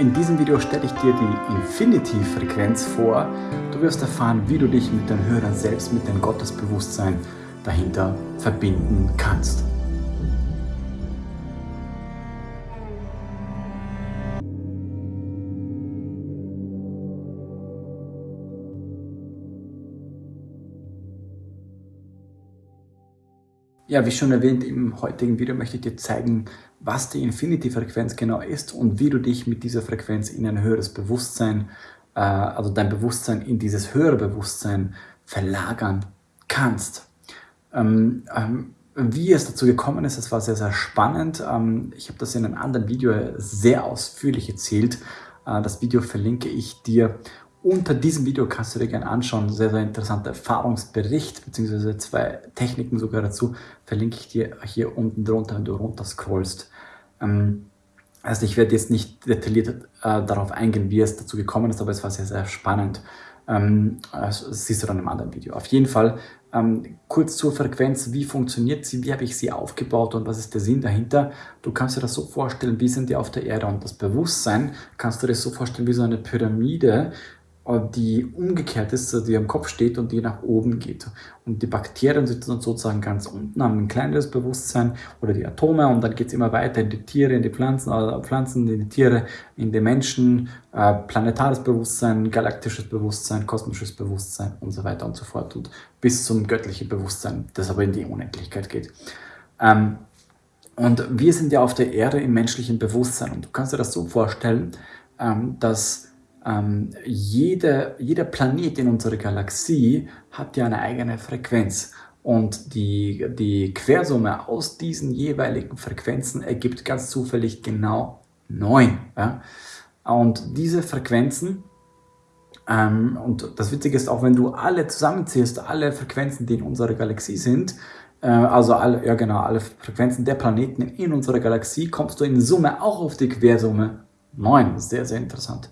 In diesem Video stelle ich dir die Infinity-Frequenz vor. Du wirst erfahren, wie du dich mit deinem höheren Selbst, mit dem Gottesbewusstsein dahinter verbinden kannst. Ja, wie schon erwähnt, im heutigen Video möchte ich dir zeigen, was die Infinity-Frequenz genau ist und wie du dich mit dieser Frequenz in ein höheres Bewusstsein, äh, also dein Bewusstsein in dieses höhere Bewusstsein verlagern kannst. Ähm, ähm, wie es dazu gekommen ist, das war sehr, sehr spannend. Ähm, ich habe das in einem anderen Video sehr ausführlich erzählt. Äh, das Video verlinke ich dir unter diesem Video kannst du dir gerne anschauen, sehr, sehr interessanter Erfahrungsbericht, beziehungsweise zwei Techniken sogar dazu, verlinke ich dir hier unten drunter, wenn du runter scrollst. Ähm, also ich werde jetzt nicht detailliert äh, darauf eingehen, wie es dazu gekommen ist, aber es war sehr, sehr spannend. Ähm, also das siehst du dann im anderen Video. Auf jeden Fall ähm, kurz zur Frequenz, wie funktioniert sie, wie habe ich sie aufgebaut und was ist der Sinn dahinter. Du kannst dir das so vorstellen, wie sind die auf der Erde und das Bewusstsein kannst du dir so vorstellen wie so eine Pyramide, die umgekehrt ist, also die am Kopf steht und die nach oben geht. Und die Bakterien sitzen sozusagen ganz unten, haben ein kleineres Bewusstsein oder die Atome und dann geht es immer weiter in die Tiere, in die Pflanzen, also Pflanzen, in die Tiere, in die Menschen, äh, planetares Bewusstsein, galaktisches Bewusstsein, kosmisches Bewusstsein und so weiter und so fort und bis zum göttlichen Bewusstsein, das aber in die Unendlichkeit geht. Ähm, und wir sind ja auf der Erde im menschlichen Bewusstsein und du kannst dir das so vorstellen, ähm, dass ähm, jede, jeder Planet in unserer Galaxie hat ja eine eigene Frequenz. Und die, die Quersumme aus diesen jeweiligen Frequenzen ergibt ganz zufällig genau 9. Ja? Und diese Frequenzen, ähm, und das Witzige ist, auch wenn du alle zusammenzählst, alle Frequenzen, die in unserer Galaxie sind, äh, also alle, ja genau, alle Frequenzen der Planeten in unserer Galaxie, kommst du in Summe auch auf die Quersumme 9. Sehr, sehr interessant.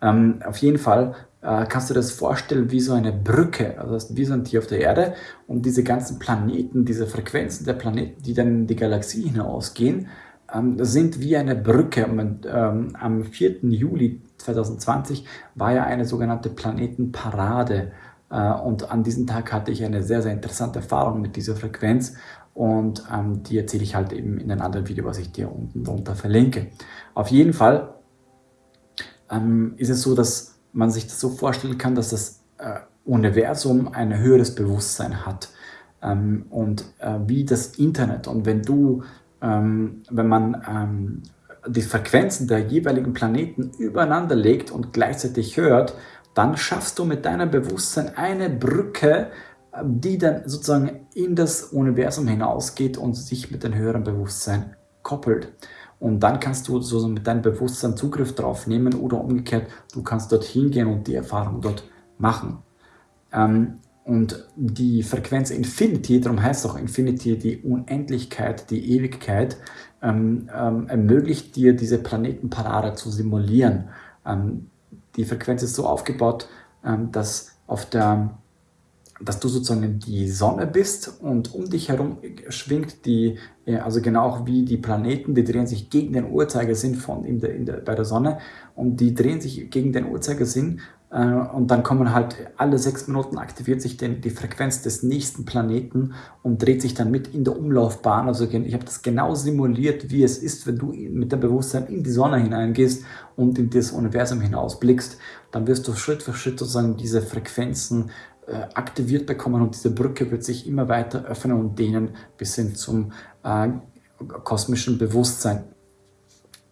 Ähm, auf jeden Fall äh, kannst du das vorstellen wie so eine Brücke, also wie so ein Tier auf der Erde und diese ganzen Planeten, diese Frequenzen der Planeten, die dann in die Galaxie hinausgehen, ähm, sind wie eine Brücke. Und, ähm, am 4. Juli 2020 war ja eine sogenannte Planetenparade äh, und an diesem Tag hatte ich eine sehr, sehr interessante Erfahrung mit dieser Frequenz und ähm, die erzähle ich halt eben in einem anderen Video, was ich dir unten drunter verlinke. Auf jeden Fall ähm, ist es so, dass man sich das so vorstellen kann, dass das äh, Universum ein höheres Bewusstsein hat ähm, und äh, wie das Internet. Und wenn du, ähm, wenn man ähm, die Frequenzen der jeweiligen Planeten übereinander legt und gleichzeitig hört, dann schaffst du mit deinem Bewusstsein eine Brücke, äh, die dann sozusagen in das Universum hinausgeht und sich mit dem höheren Bewusstsein koppelt. Und dann kannst du so mit deinem Bewusstsein Zugriff drauf nehmen oder umgekehrt, du kannst dorthin gehen und die Erfahrung dort machen. Ähm, und die Frequenz Infinity, darum heißt auch Infinity die Unendlichkeit, die Ewigkeit, ähm, ähm, ermöglicht dir diese Planetenparade zu simulieren. Ähm, die Frequenz ist so aufgebaut, ähm, dass auf der dass du sozusagen die Sonne bist und um dich herum schwingt die, also genau wie die Planeten, die drehen sich gegen den Uhrzeigersinn von in der, in der, bei der Sonne und die drehen sich gegen den Uhrzeigersinn äh, und dann kommen halt alle sechs Minuten aktiviert sich den, die Frequenz des nächsten Planeten und dreht sich dann mit in der Umlaufbahn. Also ich habe das genau simuliert, wie es ist, wenn du mit dem Bewusstsein in die Sonne hineingehst und in das Universum hinausblickst. Dann wirst du Schritt für Schritt sozusagen diese Frequenzen äh, aktiviert bekommen und diese Brücke wird sich immer weiter öffnen und dehnen bis hin zum äh, kosmischen Bewusstsein.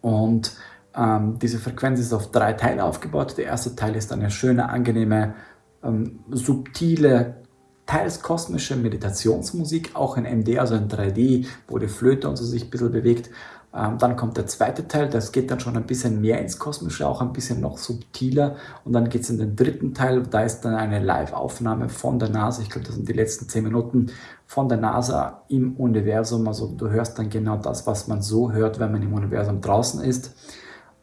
Und ähm, diese Frequenz ist auf drei Teile aufgebaut. Der erste Teil ist eine schöne, angenehme, ähm, subtile, teils kosmische Meditationsmusik, auch in MD, also in 3D, wo die Flöte und so sich ein bisschen bewegt. Ähm, dann kommt der zweite Teil, das geht dann schon ein bisschen mehr ins Kosmische, auch ein bisschen noch subtiler. Und dann geht es in den dritten Teil, da ist dann eine Live-Aufnahme von der NASA, ich glaube, das sind die letzten zehn Minuten von der NASA im Universum. Also du hörst dann genau das, was man so hört, wenn man im Universum draußen ist.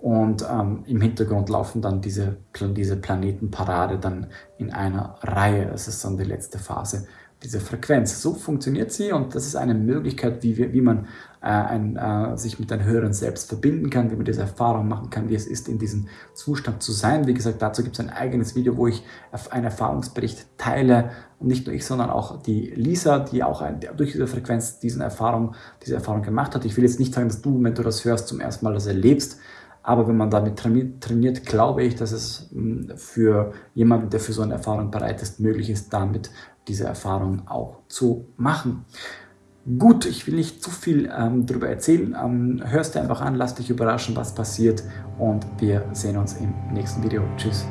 Und ähm, im Hintergrund laufen dann diese, diese Planetenparade dann in einer Reihe. Das ist dann die letzte Phase diese Frequenz. So funktioniert sie und das ist eine Möglichkeit, wie, wir, wie man äh, ein, äh, sich mit einem höheren Selbst verbinden kann, wie man diese Erfahrung machen kann, wie es ist, in diesem Zustand zu sein. Wie gesagt, dazu gibt es ein eigenes Video, wo ich einen Erfahrungsbericht teile und nicht nur ich, sondern auch die Lisa, die auch ein, durch diese Frequenz diesen Erfahrung, diese Erfahrung gemacht hat. Ich will jetzt nicht sagen, dass du, wenn du das hörst, zum ersten Mal das erlebst, aber wenn man damit trainiert, glaube ich, dass es hm, für jemanden, der für so eine Erfahrung bereit ist, möglich ist, damit diese Erfahrung auch zu machen. Gut, ich will nicht zu viel ähm, darüber erzählen. Ähm, hörst dir einfach an, lass dich überraschen, was passiert und wir sehen uns im nächsten Video. Tschüss.